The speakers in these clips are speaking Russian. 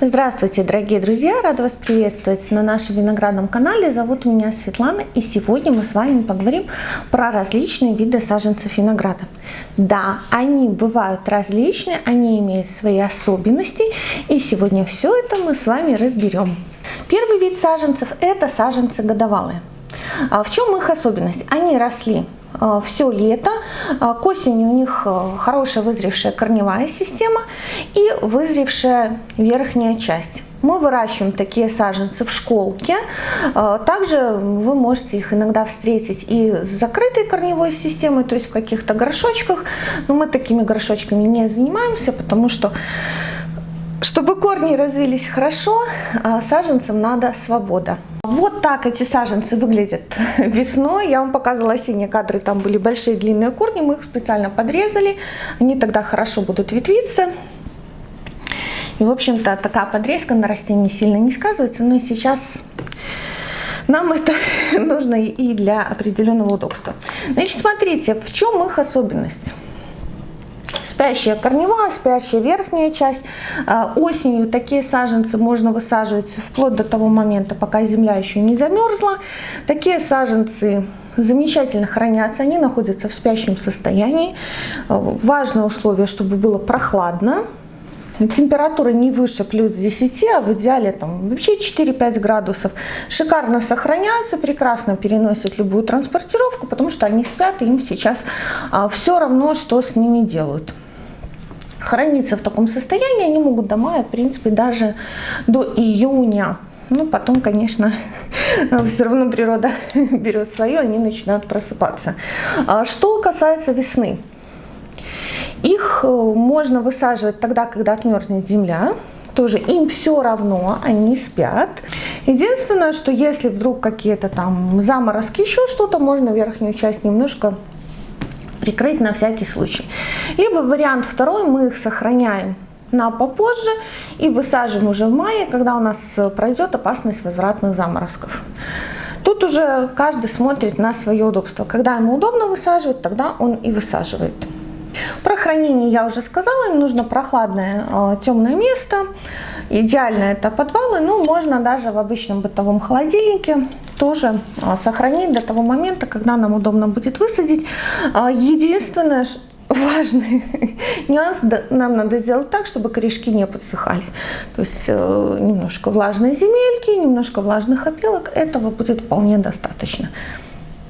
Здравствуйте, дорогие друзья! Рада вас приветствовать на нашем виноградном канале. Зовут меня Светлана, и сегодня мы с вами поговорим про различные виды саженцев винограда. Да, они бывают различные, они имеют свои особенности, и сегодня все это мы с вами разберем. Первый вид саженцев – это саженцы годовалые. А в чем их особенность? Они росли все лето. Э, к осени у них э, хорошая вызревшая корневая система и вызревшая верхняя часть. Мы выращиваем такие саженцы в школке. Также вы можете их иногда встретить и с закрытой корневой системой, то есть в каких-то горшочках. Но мы такими горшочками не занимаемся, потому что чтобы корни развились хорошо, саженцам надо свобода. Вот так эти саженцы выглядят весной. Я вам показывала осенние кадры, там были большие длинные корни, мы их специально подрезали. Они тогда хорошо будут ветвиться. И, в общем-то, такая подрезка на растении сильно не сказывается, но сейчас нам это нужно и для определенного удобства. Значит, смотрите, в чем их особенность спящая корневая, спящая верхняя часть. А, осенью такие саженцы можно высаживать вплоть до того момента, пока земля еще не замерзла. Такие саженцы замечательно хранятся, они находятся в спящем состоянии. А, важное условие, чтобы было прохладно, температура не выше плюс 10, а в идеале там вообще 4-5 градусов. Шикарно сохраняются, прекрасно переносят любую транспортировку, потому что они спят, и им сейчас а, все равно, что с ними делают храниться в таком состоянии они могут до мая, в принципе, даже до июня. Ну, потом, конечно, все равно природа берет свое, они начинают просыпаться. А что касается весны. Их э, можно высаживать тогда, когда отмерзнет земля. Тоже им все равно, они спят. Единственное, что если вдруг какие-то там заморозки, еще что-то, можно верхнюю часть немножко прикрыть на всякий случай. Либо вариант второй, мы их сохраняем на попозже и высаживаем уже в мае, когда у нас пройдет опасность возвратных заморозков. Тут уже каждый смотрит на свое удобство. Когда ему удобно высаживать, тогда он и высаживает. Про хранение я уже сказала, им нужно прохладное э, темное место. Идеально это подвалы, но можно даже в обычном бытовом холодильнике тоже э, сохранить до того момента, когда нам удобно будет высадить. Э, единственное, важный нюанс, нам надо сделать так, чтобы корешки не подсыхали. То есть немножко влажной земельки, немножко влажных опилок, этого будет вполне достаточно.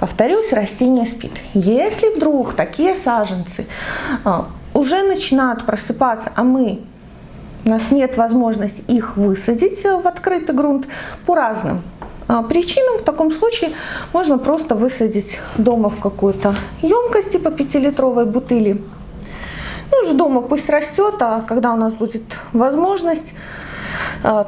Повторюсь, растение спит. Если вдруг такие саженцы а, уже начинают просыпаться, а мы у нас нет возможности их высадить в открытый грунт по разным а, причинам. В таком случае можно просто высадить дома в какую-то емкость типа 5-литровой бутыли. Ну, уже дома пусть растет, а когда у нас будет возможность,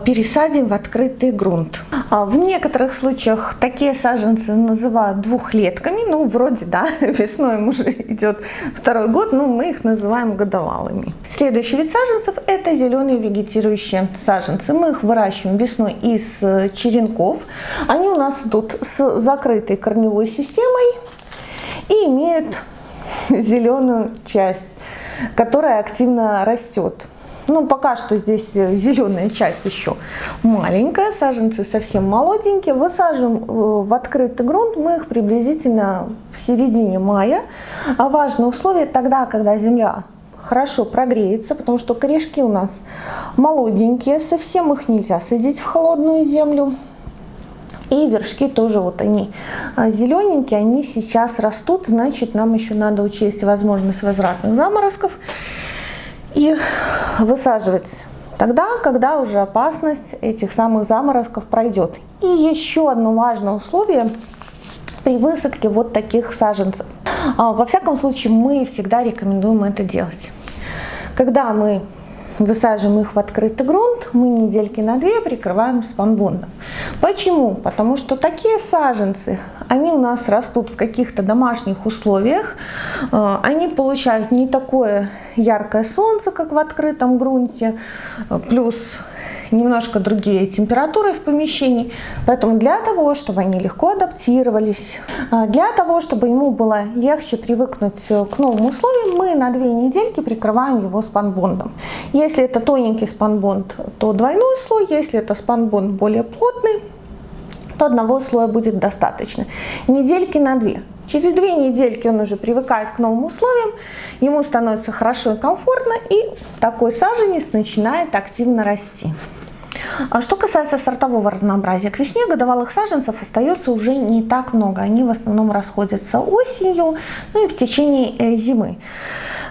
пересадим в открытый грунт. А в некоторых случаях такие саженцы называют двухлетками, ну вроде да, весной им уже идет второй год, но мы их называем годовалыми. Следующий вид саженцев это зеленые вегетирующие саженцы. Мы их выращиваем весной из э, черенков. Они у нас идут с закрытой корневой системой и имеют зеленую часть, которая активно растет. Ну, пока что здесь э, зеленая часть еще маленькая, саженцы совсем молоденькие. Высаживаем э, в открытый грунт мы их приблизительно в середине мая. А важное условие тогда, когда земля хорошо прогреется, потому что корешки у нас молоденькие, совсем их нельзя садить в холодную землю. И вершки тоже вот они а, зелененькие, они сейчас растут, значит нам еще надо учесть возможность возвратных заморозков и высаживать тогда, когда уже опасность этих самых заморозков пройдет. И еще одно важное условие при высадке вот таких саженцев. А, во всяком случае, мы всегда рекомендуем это делать. Когда мы высаживаем их в открытый грунт, мы недельки на две прикрываем спанбондом. Почему? Потому что такие саженцы, они у нас растут в каких-то домашних условиях, э, они получают не такое яркое солнце, как в открытом грунте, плюс немножко другие температуры в помещении. Поэтому для того, чтобы они легко адаптировались, а, для того, чтобы ему было легче привыкнуть к новым условиям, мы на две недельки прикрываем его спанбондом. Если это тоненький спанбонд, то двойной слой. Если это спанбонд более плотный, то одного слоя будет достаточно. Недельки на две. Через две недельки он уже привыкает к новым условиям, ему становится хорошо и комфортно, и такой саженец начинает активно расти. А что касается сортового разнообразия, к весне годовалых саженцев остается уже не так много. Они в основном расходятся осенью, ну и в течение э, зимы.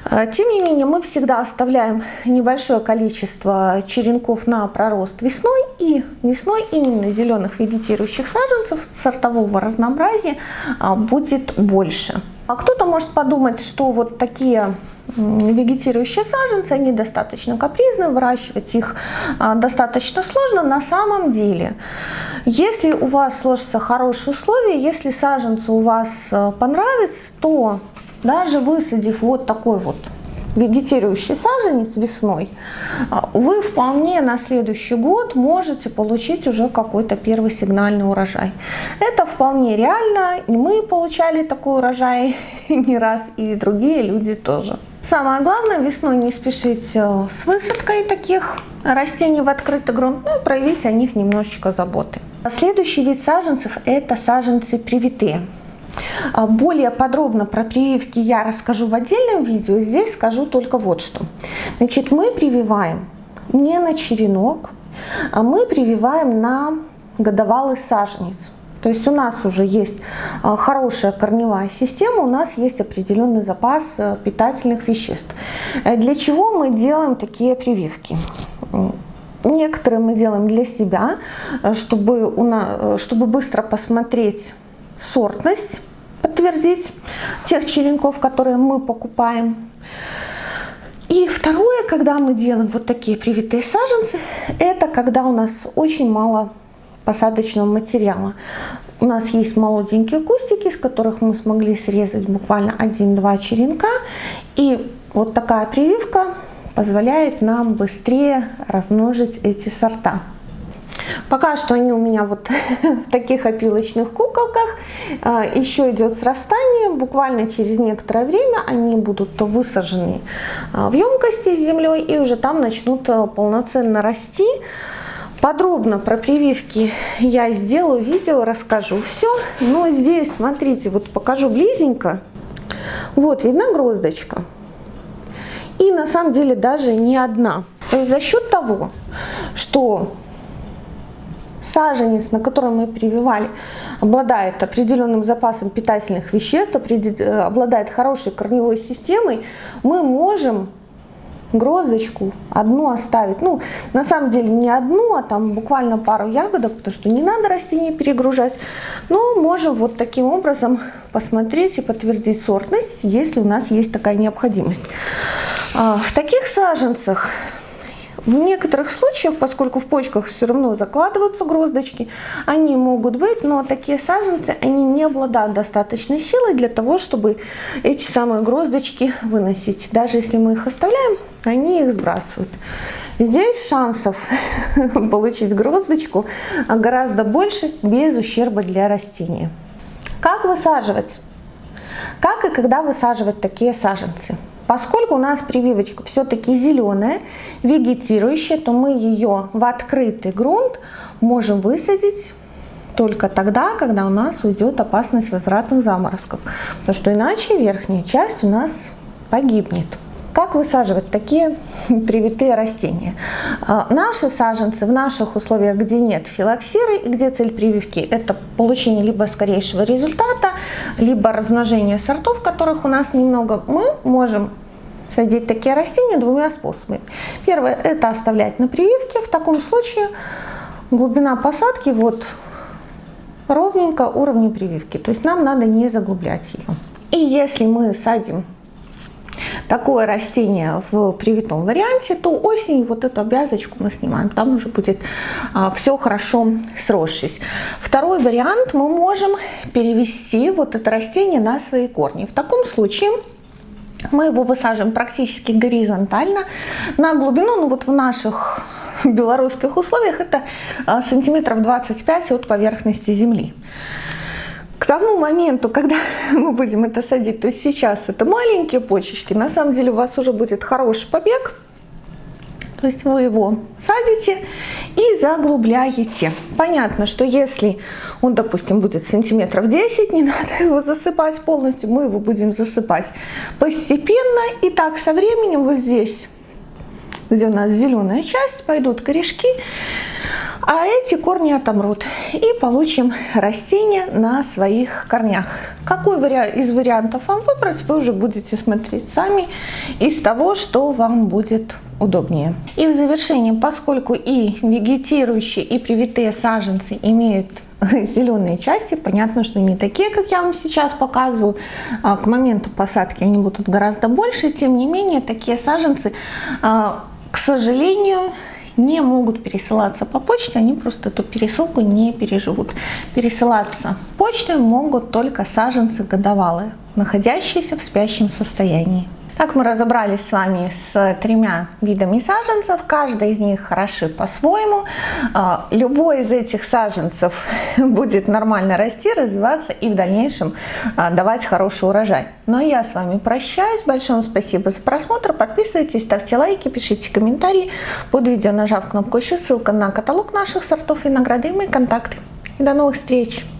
А, тем не менее, мы всегда оставляем небольшое количество черенков на пророст весной. И весной именно зеленых вегетирующих саженцев сортового разнообразия а, будет больше. А кто-то может подумать, что вот такие вегетирующие саженцы, они достаточно капризны, выращивать их а, достаточно сложно. На самом деле, если у вас сложатся хорошие условия, если саженцы у вас а, понравятся, то даже высадив вот такой вот вегетирующий саженец весной, а, вы вполне на следующий год можете получить уже какой-то первый сигнальный урожай. Это вполне реально, и мы получали такой урожай не раз, и другие люди тоже. Самое главное весной не спешить э, с высадкой таких растений в открытый грунт, ну и проявить о них немножечко заботы. Следующий вид саженцев это саженцы привитые. А более подробно про прививки я расскажу в отдельном видео. Здесь скажу только вот что. Значит, мы прививаем не на черенок, а мы прививаем на годовалый саженец. То есть у нас уже есть а, хорошая корневая система, у нас есть определенный запас э, питательных веществ. Э, для чего мы делаем такие прививки? Некоторые мы делаем для себя, э, чтобы, у нас, чтобы быстро посмотреть сортность, подтвердить тех черенков, которые мы покупаем. И второе, когда мы делаем вот такие привитые саженцы, это когда у нас очень мало посадочного материала. У нас есть молоденькие кустики, из которых мы смогли срезать буквально один-два черенка. И вот такая прививка позволяет нам быстрее размножить эти сорта. Пока что они у меня вот в таких опилочных куколках. А, Еще идет срастание. Буквально через некоторое время они будут высажены а, в емкости с землей и уже там начнут а, полноценно расти. Подробно про прививки я сделаю видео, расскажу все. Но здесь, смотрите, вот покажу близенько. Вот, видна гроздочка. И на самом деле даже не одна. То есть за счет того, что саженец, на котором мы прививали, обладает определенным запасом питательных веществ, э, обладает хорошей корневой системой, мы можем гроздочку одну оставить. Ну, на самом деле не одну, а там буквально пару ягодок, потому что не надо растение перегружать. Но можем вот таким образом посмотреть и подтвердить сортность, если у нас есть такая необходимость. А, в таких саженцах в некоторых случаях, поскольку в почках все равно закладываются гроздочки, они могут быть, но такие саженцы, они не обладают достаточной силой для того, чтобы эти самые гроздочки выносить. Даже если мы их оставляем, они их сбрасывают. Здесь шансов получить гроздочку гораздо больше без ущерба для растения. Как высаживать? Как и когда высаживать такие саженцы? Поскольку у нас прививочка все-таки зеленая, вегетирующая, то мы ее в открытый грунт можем высадить только тогда, когда у нас уйдет опасность возвратных заморозков. Потому что иначе верхняя часть у нас погибнет. Как высаживать такие привитые растения? А, наши саженцы в наших условиях, где нет филоксиры и где цель прививки это получение либо скорейшего результата, либо размножение сортов, которых у нас немного, мы можем садить такие растения двумя способами. Первое – это оставлять на прививке. В таком случае глубина посадки вот ровненько уровня прививки. То есть нам надо не заглублять ее. И если мы садим такое растение в привитом варианте, то осенью вот эту обвязочку мы снимаем, там уже будет а, все хорошо сросшись. Второй вариант, мы можем перевести вот это растение на свои корни. В таком случае мы его высаживаем практически горизонтально на глубину, ну вот в наших белорусских условиях это а, сантиметров 25 от поверхности земли. К тому моменту, когда мы будем это садить, то есть сейчас это маленькие почечки, на самом деле у вас уже будет хороший побег, то есть вы его садите и заглубляете. Понятно, что если он, допустим, будет сантиметров 10, не надо его засыпать полностью, мы его будем засыпать постепенно. И так со временем вот здесь, где у нас зеленая часть, пойдут корешки, а эти корни отомрут и получим растение на своих корнях. Какой из вариантов вам выбрать, вы уже будете смотреть сами из того, что вам будет удобнее. И в завершении, поскольку и вегетирующие, и привитые саженцы имеют зеленые части, понятно, что не такие, как я вам сейчас показываю, а к моменту посадки они будут гораздо больше, тем не менее, такие саженцы, а, к сожалению, не могут пересылаться по почте, они просто эту пересылку не переживут. Пересылаться почтой могут только саженцы годовалые, находящиеся в спящем состоянии. Так мы разобрались с вами с тремя видами саженцев. Каждый из них хороши по-своему. А, любой из этих саженцев будет нормально расти, развиваться и в дальнейшем а, давать хороший урожай. Но я с вами прощаюсь. Большое спасибо за просмотр. Подписывайтесь, ставьте лайки, пишите комментарии. Под видео нажав кнопку еще ссылка на каталог наших сортов винограда и мои контакты. И до новых встреч!